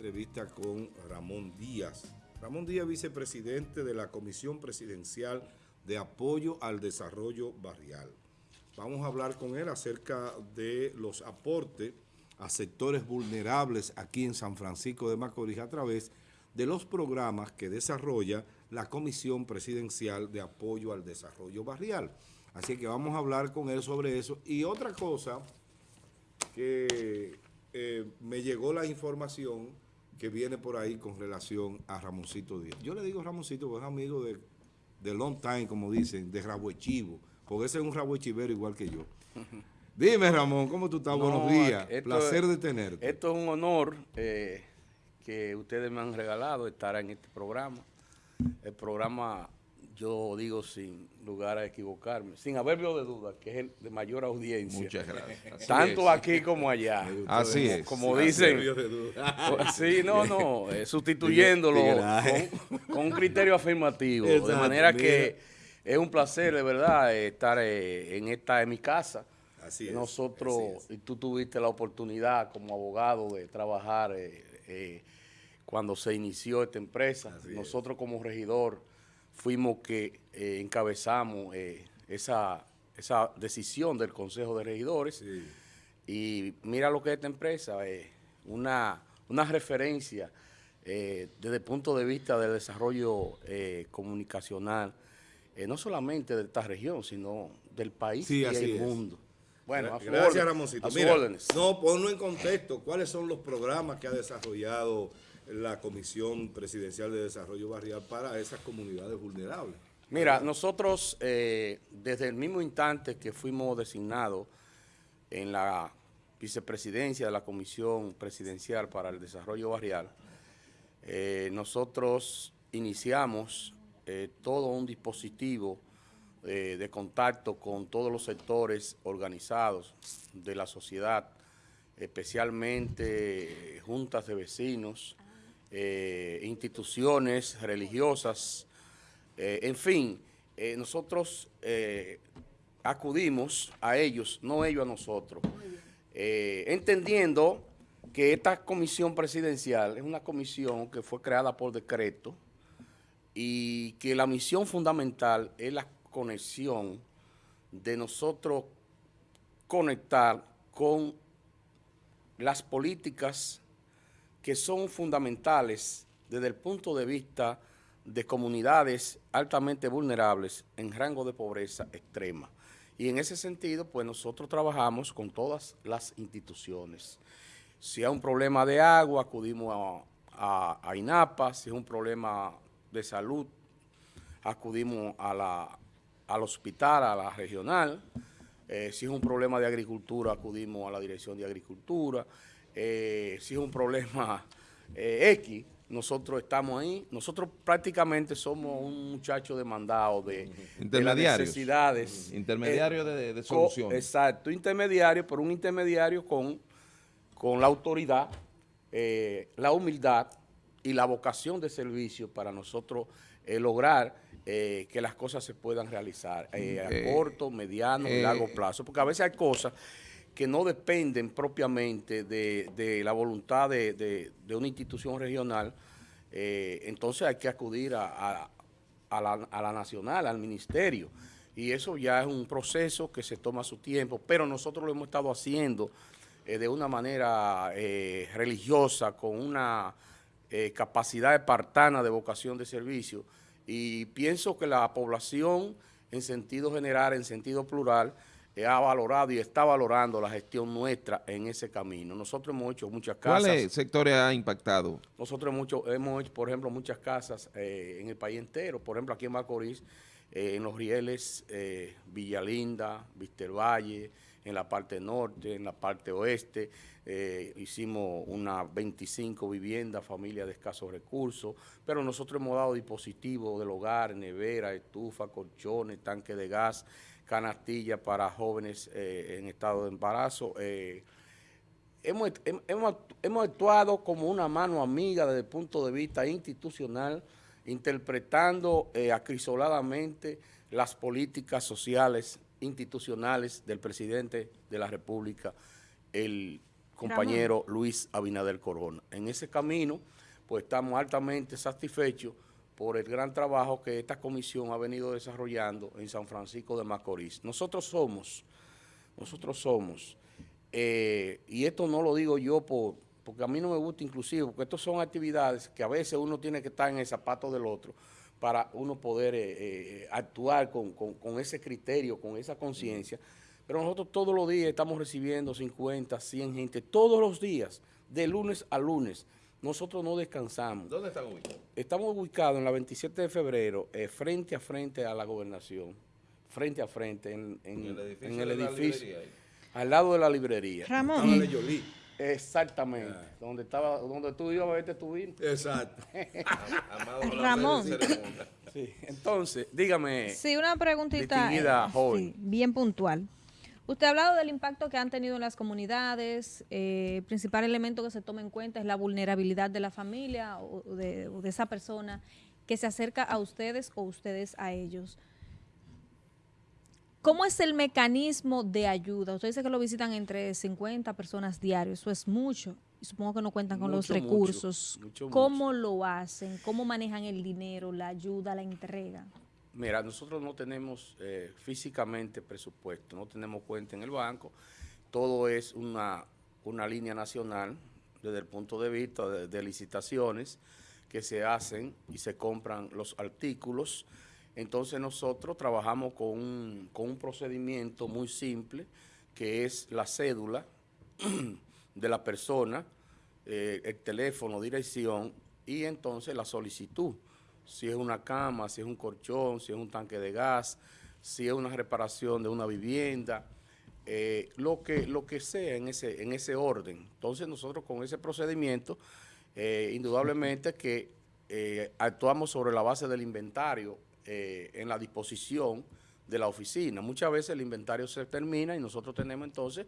entrevista con Ramón Díaz. Ramón Díaz, vicepresidente de la Comisión Presidencial de Apoyo al Desarrollo Barrial. Vamos a hablar con él acerca de los aportes a sectores vulnerables aquí en San Francisco de Macorís a través de los programas que desarrolla la Comisión Presidencial de Apoyo al Desarrollo Barrial. Así que vamos a hablar con él sobre eso. Y otra cosa que eh, me llegó la información que viene por ahí con relación a Ramoncito Díaz. Yo le digo Ramoncito porque es amigo de, de long time, como dicen, de Rabuechivo, porque ese es un Rabuechivero igual que yo. Dime, Ramón, ¿cómo tú estás? Buenos días. Placer de tenerte. Esto es un honor eh, que ustedes me han regalado estar en este programa. El programa yo digo sin lugar a equivocarme, sin haberlo de duda, que es el de mayor audiencia. Muchas gracias. Tanto aquí como allá. Así es. Como dicen. Sí, no, no, eh, sustituyéndolo con, un criterio afirmativo. de manera que es un placer, de verdad, estar eh, en esta, en mi casa. Así es. Nosotros, y tú tuviste la oportunidad como abogado de trabajar eh, cuando se inició esta empresa. Nosotros como regidor fuimos que eh, encabezamos eh, esa, esa decisión del Consejo de Regidores. Y mira lo que es esta empresa, eh, una, una referencia desde el punto de vista del desarrollo comunicacional, no solamente de esta región, sino del país y del mundo. Bueno, gracias, Ramoncito. Mira, no, ponlo en contexto. ¿Cuáles son los programas que ha desarrollado la Comisión Presidencial de Desarrollo Barrial para esas comunidades vulnerables. Mira, nosotros eh, desde el mismo instante que fuimos designados en la vicepresidencia de la Comisión Presidencial para el Desarrollo Barrial, eh, nosotros iniciamos eh, todo un dispositivo de contacto con todos los sectores organizados de la sociedad, especialmente juntas de vecinos, eh, instituciones religiosas, eh, en fin, eh, nosotros acudimos a ellos, no ellos a nosotros, entendiendo que esta comisión presidencial es una comisión que fue creada por decreto y que la misión fundamental es la conexión de nosotros conectar con las políticas que son fundamentales desde el punto de vista de comunidades altamente vulnerables en rango de pobreza extrema. Y en ese sentido, pues nosotros trabajamos con todas las instituciones. Si hay un problema de agua, acudimos a, INAPA, si es un problema de salud, acudimos a la, al hospital, a la regional, eh, si es un problema de agricultura, acudimos a la Dirección de Agricultura, eh, si es un problema eh, X, nosotros estamos ahí. Nosotros prácticamente somos un muchacho demandado de, de las necesidades. Intermediario de, de, solución. exacto, intermediario, pero un intermediario con, con la autoridad, eh, la humildad y la vocación de servicio para nosotros lograr que las cosas se puedan realizar a corto, mediano y largo plazo. Porque a veces hay cosas que no dependen propiamente de, la voluntad de, una institución regional, eh, entonces hay que acudir a, la, nacional, al ministerio. Y eso ya es un proceso que se toma su tiempo, pero nosotros lo hemos estado haciendo eh, de una manera eh, religiosa, con una capacidad espartana de vocación de servicio. Y pienso que la población, en sentido general, en sentido plural, ha valorado y está valorando la gestión nuestra en ese camino. Nosotros hemos hecho muchas casas. ¿Cuáles sectores ha impactado? Nosotros hemos hecho, hemos hecho por ejemplo, muchas casas eh, en el país entero. Por ejemplo, aquí en Macorís, eh, en los rieles, eh, Villalinda, Valle, en la parte norte, en la parte oeste. hicimos unas 25 viviendas, familias de escasos recursos, pero nosotros hemos dado dispositivos del hogar, nevera, estufa, colchones, tanque de gas, canastilla para jóvenes eh, en estado de embarazo. Eh, hemos, hemos, actuado como una mano amiga desde el punto de vista institucional, interpretando eh, acrisoladamente las políticas sociales institucionales del presidente de la República, el compañero Luis Abinader Corona. En ese camino, pues estamos altamente satisfechos por el gran trabajo que esta comisión ha venido desarrollando en San Francisco de Macorís. Nosotros somos, nosotros somos, eh, y esto no lo digo yo por, porque a mí no me gusta inclusive, porque estas son actividades que a veces uno tiene que estar en el zapato del otro para uno poder eh, eh, actuar con, ese criterio, con esa conciencia. Pero nosotros todos los días estamos recibiendo 50, 100 gente, todos los días, de lunes a lunes. Nosotros no descansamos. ¿Dónde están ubicados? Estamos ubicados en la 27 de febrero, eh, frente a frente a la gobernación, frente a frente, en, el edificio, al lado de la librería. Ramón. Exactamente, donde estaba, donde tú ibas a verte tu vino. Exacto. Ramón. Sí, entonces, dígame. Sí, una preguntita eh, bien puntual. Usted ha hablado del impacto que han tenido en las comunidades. Eh, el principal elemento que se toma en cuenta es la vulnerabilidad de la familia o de, o de esa persona que se acerca a ustedes o ustedes a ellos. ¿Cómo es el mecanismo de ayuda? Usted dice que lo visitan entre 50 personas diarios, eso es mucho. Y supongo que no cuentan con los recursos. ¿Cómo lo hacen? ¿Cómo manejan el dinero, la ayuda, la entrega? Mira, nosotros no tenemos eh, físicamente presupuesto, no tenemos cuenta en el banco. Todo es una, una línea nacional desde el punto de vista de licitaciones que se hacen y se compran los artículos entonces nosotros trabajamos con un, procedimiento muy simple, que es la cédula de la persona, eh, el teléfono, dirección y entonces la solicitud. Si es una cama, si es un colchón, si es un tanque de gas, si es una reparación de una vivienda, eh, lo, que, lo que sea en ese, en ese orden. Entonces nosotros con ese procedimiento, eh, indudablemente que actuamos sobre la base del inventario eh, en la disposición de la oficina. Muchas veces el inventario se termina y nosotros tenemos entonces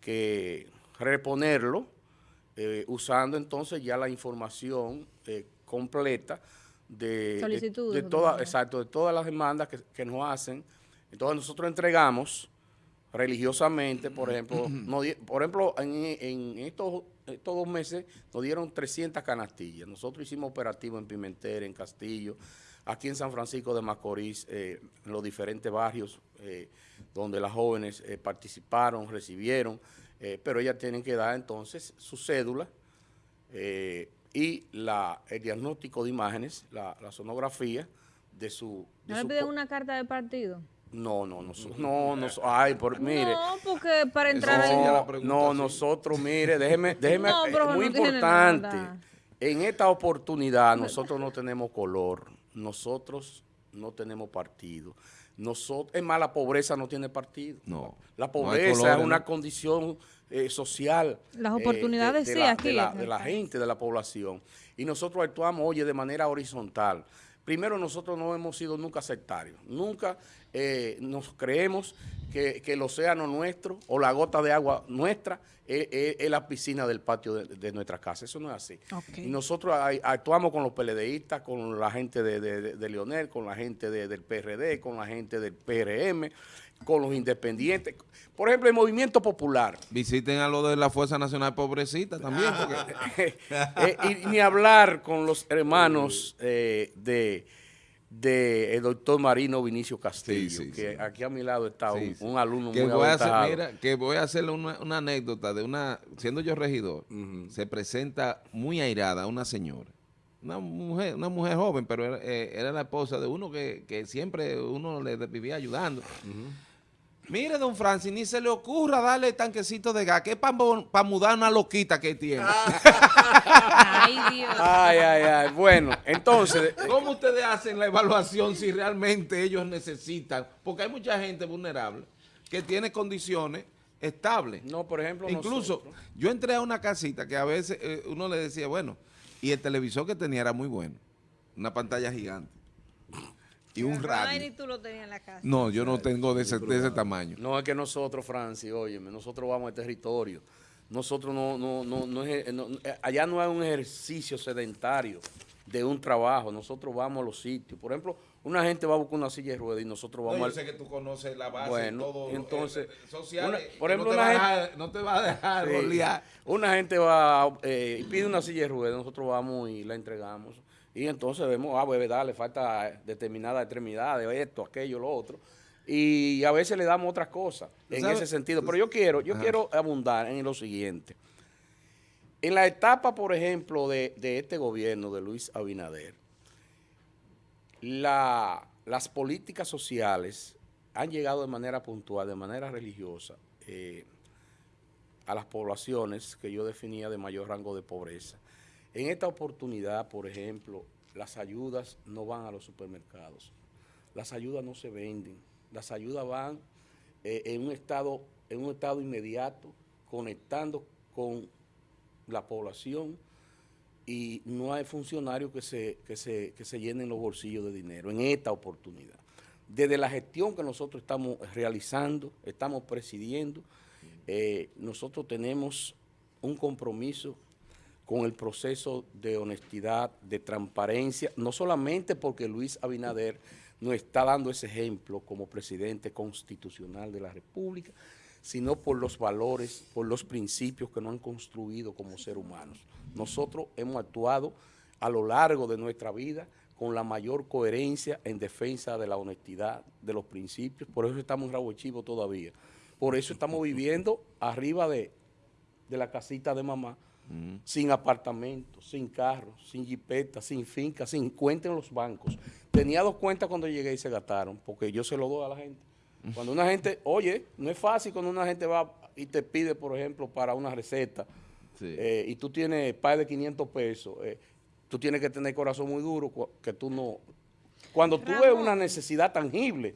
que reponerlo eh, usando entonces ya la información eh, completa de, de, exacto, de todas las demandas que, nos hacen. Entonces nosotros entregamos religiosamente, por ejemplo, por ejemplo, en, estos, estos, dos meses nos dieron 300 canastillas. Nosotros hicimos operativo en Pimentel, en Castillo, aquí en San Francisco de Macorís, eh, en los diferentes barrios eh, donde las jóvenes eh, participaron, recibieron, pero ellas tienen que dar entonces su cédula y la, el diagnóstico de imágenes, la, sonografía de su... ¿No le piden una carta de partido? No, no, no, no, no, ay, por, mire. No, porque para entrar en... No, nosotros, mire, déjeme, déjeme, muy importante, en esta oportunidad nosotros no tenemos color, nosotros no tenemos partido. Nosotros, es más, la pobreza no tiene partido. No. La pobreza es una condición eh, social. Las eh, oportunidades de, sí, aquí. De la, de la gente, de la población. Y nosotros actuamos, oye, de manera horizontal. Primero, nosotros no hemos sido nunca sectarios. Nunca eh, nos creemos que, el océano nuestro o la gota de agua nuestra es, la piscina del patio de, nuestra casa. Eso no es así. Y nosotros actuamos con los PLDistas, con la gente de, de Leonel, con la gente del PRD, con la gente del PRM, con los independientes. Por ejemplo, el Movimiento Popular. Visiten a lo de la Fuerza Nacional Pobrecita también. Eh, y ni hablar con los hermanos eh, de de el doctor Marino Vinicio Castillo, que aquí a mi lado está un, alumno que muy voy a hacer, Mira, que voy a hacerle una, anécdota de una, siendo yo regidor, se presenta muy airada una señora, una mujer, una mujer joven, pero era, eh, la esposa de uno que, que, siempre uno le vivía ayudando. Mire, don Francis, ni se le ocurra darle tanquecito de gas, que es para mudar una loquita que tiene. ay, Dios. Ay, ay, ay. Bueno, entonces... ¿Cómo ustedes hacen la evaluación si realmente ellos necesitan? Porque hay mucha gente vulnerable que tiene condiciones estables. No, por ejemplo, Incluso, yo entré a una casita que a veces eh, uno le decía, bueno, y el televisor que tenía era muy bueno, una pantalla gigante y un radio. tú lo tenías en la casa. No, yo no tengo de ese, de ese tamaño. No, es que nosotros, Francis, óyeme, nosotros vamos al territorio. Nosotros no, no, no, no, es, eh, allá no hay un ejercicio sedentario de un trabajo. Nosotros vamos a los sitios. Por ejemplo, una gente va a buscar una silla de ruedas y nosotros vamos no, yo sé que tú conoces la base bueno, todo entonces social por ejemplo no, una gente, no te va a dejar sí, una gente va eh, y pide una silla de ruedas nosotros vamos y la entregamos y entonces vemos ah verdad le falta determinada extremidad de esto aquello lo otro. Y a veces le damos otras cosas en ese sentido. pero yo quiero yo quiero abundar en lo siguiente. En la etapa por ejemplo de, de este gobierno de Luis Abinader la, las políticas sociales han llegado de manera puntual, de manera religiosa, eh, a las poblaciones que yo definía de mayor rango de pobreza. En esta oportunidad, por ejemplo, las ayudas no van a los supermercados, las ayudas no se venden, las ayudas van eh, en, un estado, en un estado inmediato, conectando con la población, y no hay funcionarios que se, que, se, que se llenen los bolsillos de dinero en esta oportunidad. Desde la gestión que nosotros estamos realizando, estamos presidiendo, eh, nosotros tenemos un compromiso con el proceso de honestidad, de transparencia, no solamente porque Luis Abinader nos está dando ese ejemplo como presidente constitucional de la República, sino por los valores, por los principios que nos han construido como seres humanos. Nosotros hemos actuado a lo largo de nuestra vida con la mayor coherencia en defensa de la honestidad, de los principios, por eso estamos en Rabo Chivo todavía. Por eso estamos viviendo arriba de, la casita de mamá, sin apartamento, sin carro, sin jipeta, sin finca, sin cuenta en los bancos. Tenía dos cuentas cuando llegué y se gastaron, porque yo se lo doy a la gente. Cuando una gente, oye, no es fácil cuando una gente va y te pide, por ejemplo, para una receta, eh, y tú tienes par de 500 pesos, eh, tú tienes que tener corazón muy duro, que tú no... Cuando tú ves una necesidad tangible,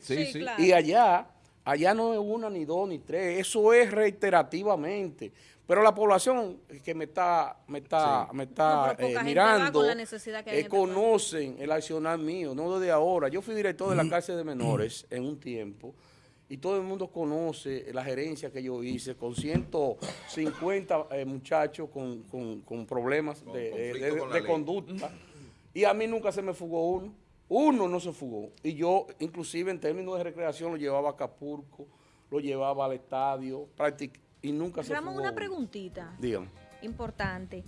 y allá, allá no es una, ni dos, ni tres, eso es reiterativamente. Pero la población que me está, me está, me está eh, mirando, eh, conocen el accionar mío, no desde ahora. Yo fui director de la cárcel de menores en un tiempo y todo el mundo conoce la gerencia que yo hice con 150 eh, muchachos con, con, problemas de, conducta y a mí nunca se me fugó uno. Uno no se fugó. Y yo, inclusive en términos de recreación, lo llevaba a Acapulco, lo llevaba al estadio, prácticamente y nunca se Ramón, una preguntita. Dígame. Importante.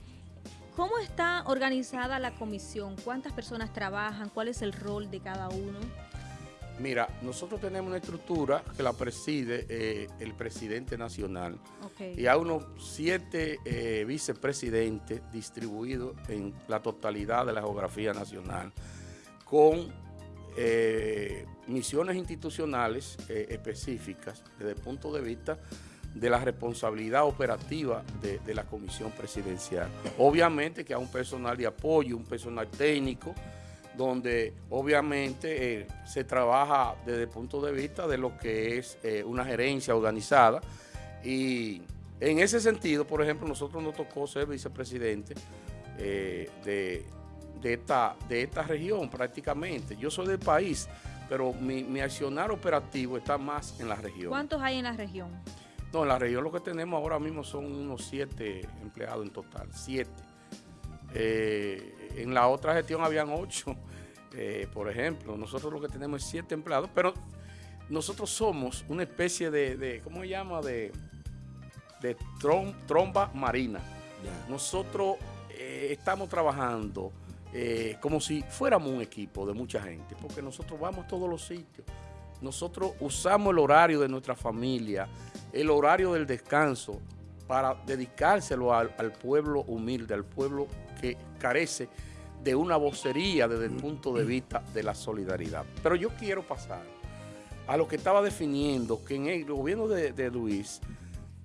¿Cómo está organizada la comisión? ¿Cuántas personas trabajan? ¿Cuál es el rol de cada uno? Mira, nosotros tenemos una estructura que la preside eh, el presidente nacional y hay unos siete eh, vicepresidentes distribuidos en la totalidad de la geografía nacional con eh, misiones institucionales específicas desde el punto de vista de la responsabilidad operativa de, la comisión presidencial. Obviamente que hay un personal de apoyo, un personal técnico, donde obviamente eh, se trabaja desde el punto de vista de lo que es eh, una gerencia organizada y en ese sentido, por ejemplo, nosotros nos tocó ser vicepresidente eh, de, esta, de esta región prácticamente. Yo soy del país, pero mi, mi accionar operativo está más en la región. ¿Cuántos hay en la región? No, en la región lo que tenemos ahora mismo son unos siete empleados en total, siete. Eh, en la otra gestión habían ocho, eh, por ejemplo. Nosotros lo que tenemos es siete empleados, pero nosotros somos una especie de, ¿cómo se llama? De, de tromba marina. Nosotros eh, estamos trabajando como si fuéramos un equipo de mucha gente, porque nosotros vamos a todos los sitios. Nosotros usamos el horario de nuestra familia, el horario del descanso para dedicárselo al, pueblo humilde, al pueblo que carece de una vocería desde el punto de vista de la solidaridad. Pero yo quiero pasar a lo que estaba definiendo, que en el gobierno de, Luis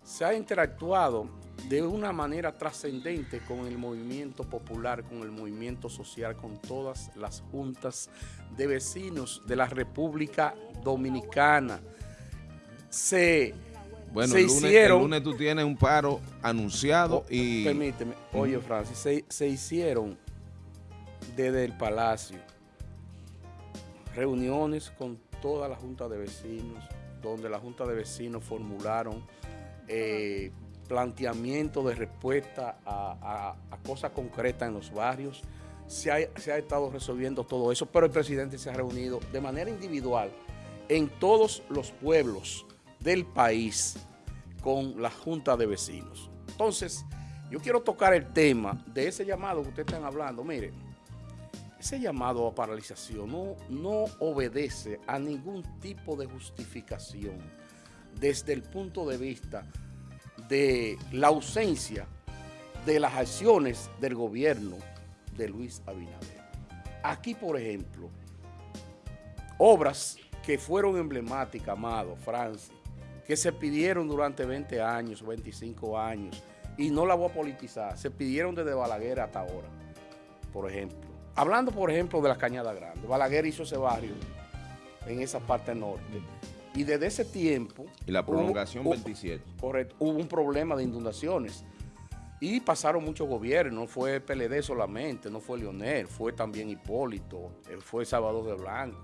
se ha interactuado de una manera trascendente con el movimiento popular, con el movimiento social, con todas las juntas de vecinos de la República Dominicana. Se bueno, el, lunes, tú tienes un paro anunciado oh, y... Permíteme, oye Francis, se, hicieron desde el Palacio reuniones con toda la Junta de Vecinos, donde la Junta de Vecinos formularon eh, planteamientos de respuesta a, cosas concretas en los barrios, se ha, estado resolviendo todo eso, pero el presidente se ha reunido de manera individual en todos los pueblos del país con la Junta de Vecinos. Entonces, yo quiero tocar el tema de ese llamado que ustedes están hablando. Mire, ese llamado a paralización no obedece a ningún tipo de justificación desde el punto de vista de la ausencia de las acciones del gobierno de Luis Abinader. Aquí, por ejemplo, obras que fueron emblemáticas, Amado, Francis, que se pidieron durante 20 años, 25 años, y no la voy a politizar, se pidieron desde Balaguer hasta ahora, por ejemplo. Hablando, por ejemplo, de la Cañada Grande, Balaguer hizo ese barrio en esa parte norte, y desde ese tiempo... Y la prolongación 27. Correcto, hubo un problema de inundaciones. Y pasaron muchos gobiernos, no fue PLD solamente, no fue Leonel, fue también Hipólito, eh, fue Salvador de Blanco,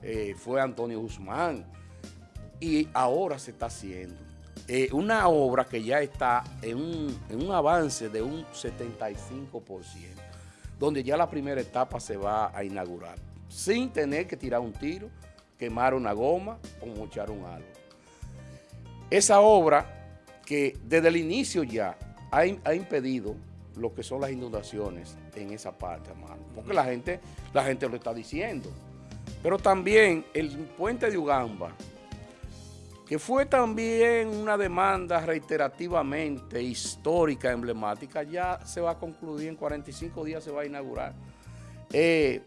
eh, fue Antonio Guzmán. Y ahora se está haciendo. Eh, una obra que ya está en un, en un avance de un 75%, donde ya la primera etapa se va a inaugurar, sin tener que tirar un tiro, quemar una goma o mochar un. Esa obra que desde el inicio ya ha, impedido lo que son las inundaciones en esa parte, hermano. Porque la gente, la gente lo está diciendo. Pero también el puente de Ugamba, que fue también una demanda reiterativamente histórica, emblemática, ya se va a concluir en 45 días, se va a inaugurar. Eh,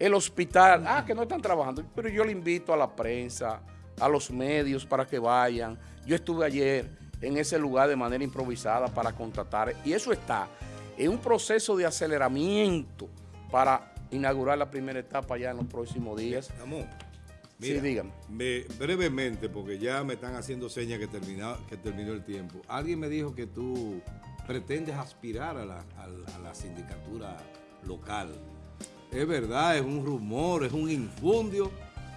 el hospital, ah, que no están trabajando, pero yo le invito a la prensa, a los medios para que vayan. Yo estuve ayer en ese lugar de manera improvisada para contratar. Y eso está en un proceso de aceleramiento para inaugurar la primera etapa ya en los próximos días. Ramón, sí, dígame. brevemente, porque ya me están haciendo señas que, que terminó el tiempo. Alguien me dijo que tú pretendes aspirar a la, a la sindicatura local. Es verdad, es un rumor, es un infundio.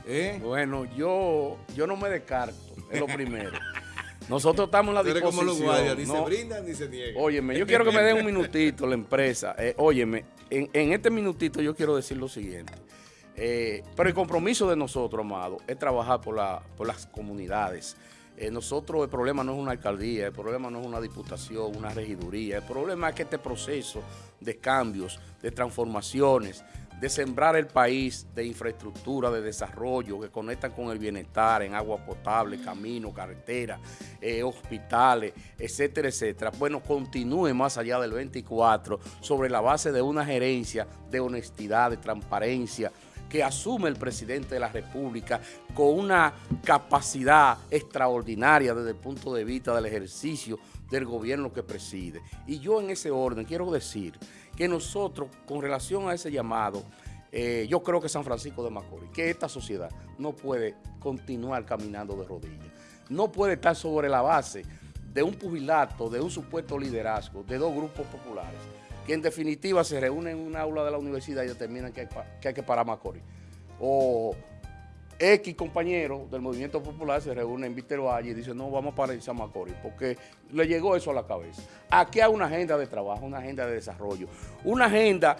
¿eh? Bueno, yo, yo no me descarto, es lo primero. Nosotros estamos en la disposición. Como los ni se brindan ni se niegan. Óyeme, yo quiero que me den un minutito la empresa. Eh, óyeme, en, este minutito yo quiero decir lo siguiente. Eh, pero el compromiso de nosotros, amado, es trabajar por, las comunidades. Eh, nosotros el problema no es una alcaldía, el problema no es una diputación, una regiduría. El problema es que este proceso de cambios, de transformaciones, de sembrar el país de infraestructura, de desarrollo, que conectan con el bienestar en agua potable, camino, carretera, eh, hospitales, etcétera, etcétera. Bueno, continúe más allá del 24 sobre la base de una gerencia de honestidad, de transparencia, que asume el presidente de la República con una capacidad extraordinaria desde el punto de vista del ejercicio del gobierno que preside. Y yo en ese orden quiero decir que nosotros, con relación a ese llamado, eh, yo creo que San Francisco de Macorís, que esta sociedad no puede continuar caminando de rodillas, no puede estar sobre la base de un pugilato, de un supuesto liderazgo, de dos grupos populares, que en definitiva se reúnen en un aula de la universidad y determinan que hay que, hay que parar Macorís. O X compañeros del movimiento popular se reúnen en Víctor Valle y dicen, no, vamos a paralizar Macorís, porque le llegó eso a la cabeza. Aquí hay una agenda de trabajo, una agenda de desarrollo, una agenda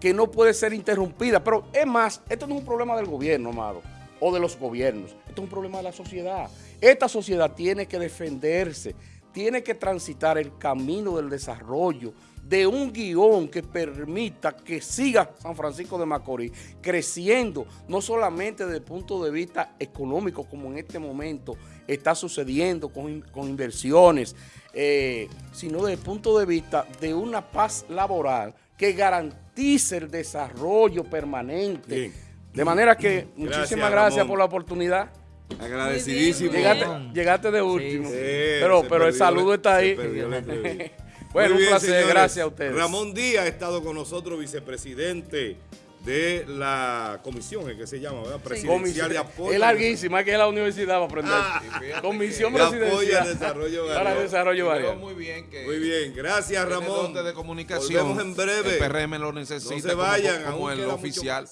que no puede ser interrumpida. Pero es más, esto no es un problema del gobierno, amado, o de los gobiernos. Esto es un problema de la sociedad. Esta sociedad tiene que defenderse, tiene que transitar el camino del desarrollo, de un guion que permita que siga San Francisco de Macorís creciendo, no solamente desde el punto de vista económico, como en este momento está sucediendo con, inversiones, eh, sino desde el punto de vista de una paz laboral que garantice el desarrollo permanente. De manera que muchísimas gracias por la oportunidad. Agradecidísimo. Llegaste, de último. pero pero el saludo está ahí. Bueno, un placer, gracias a ustedes. Ramón Díaz ha estado con nosotros, vicepresidente de la comisión, que se llama, ¿verdad? Presidencial de apoyo. Es larguísima, que es la universidad para aprender. Ah, comisión presidencial. Apoyo al desarrollo Para el desarrollo Muy bien, que muy bien, gracias Ramón. de comunicación. Volvemos en breve. El PRM lo necesita. No se vayan, como, como el oficial.